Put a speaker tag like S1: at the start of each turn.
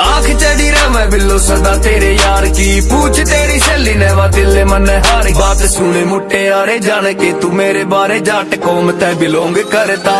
S1: आंख चढ़ी रहा मैं बिल्लो सदा तेरे यार की पूछ तेरी सहेली ने वा दिल मन हार बात सुने मुट्टे यारे जान के तू मेरे बारे जाट कौम तै बिलोंग करता